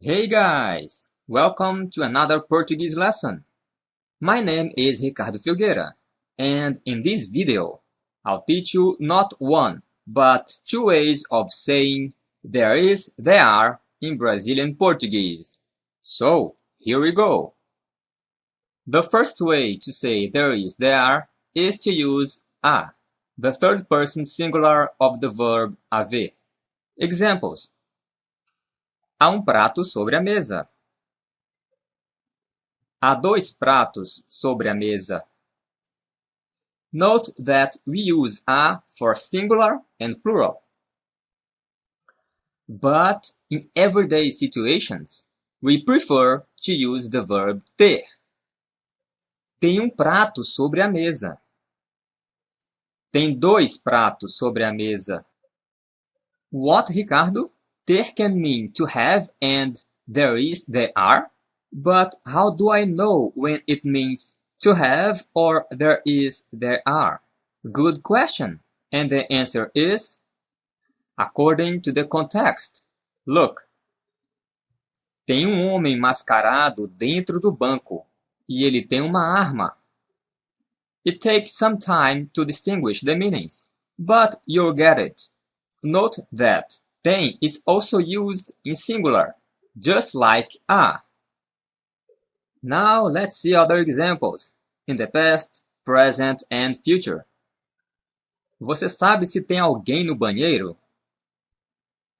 Hey guys! Welcome to another Portuguese lesson. My name is Ricardo Filgueira, and in this video, I'll teach you not one, but two ways of saying there is, there are in Brazilian Portuguese. So, here we go. The first way to say there is, there are is to use a, the third person singular of the verb haver. Examples. Há um prato sobre a mesa. Há dois pratos sobre a mesa. Note that we use a for singular and plural. But in everyday situations, we prefer to use the verb ter. Tem um prato sobre a mesa. Tem dois pratos sobre a mesa. What, Ricardo? There can mean to have and there is, there are. But how do I know when it means to have or there is, there are? Good question. And the answer is according to the context. Look. Tem um homem mascarado dentro do banco e ele tem uma arma. It takes some time to distinguish the meanings, but you'll get it. Note that tem is also used in singular, just like a. Now let's see other examples, in the past, present and future. Você sabe se tem alguém no banheiro?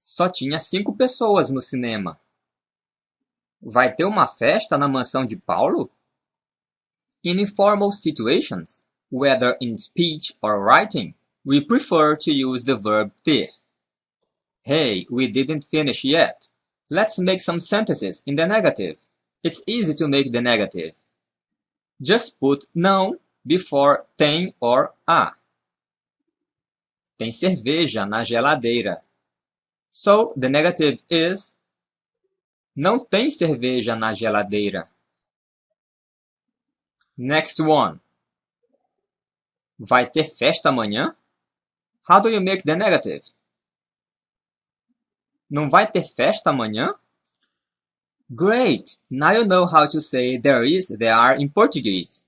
Só tinha cinco pessoas no cinema. Vai ter uma festa na mansão de Paulo? In informal situations, whether in speech or writing, we prefer to use the verb ter. Hey, we didn't finish yet. Let's make some sentences in the negative. It's easy to make the negative. Just put não before tem or a. Tem cerveja na geladeira. So the negative is Não tem cerveja na geladeira. Next one. Vai ter festa amanhã? How do you make the negative? Não vai ter festa amanhã? Great! Now you know how to say there is, there are in Portuguese.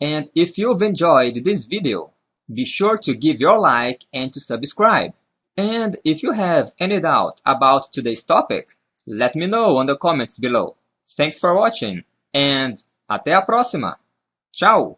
And if you've enjoyed this video, be sure to give your like and to subscribe. And if you have any doubt about today's topic, let me know on the comments below. Thanks for watching and até a próxima! Tchau!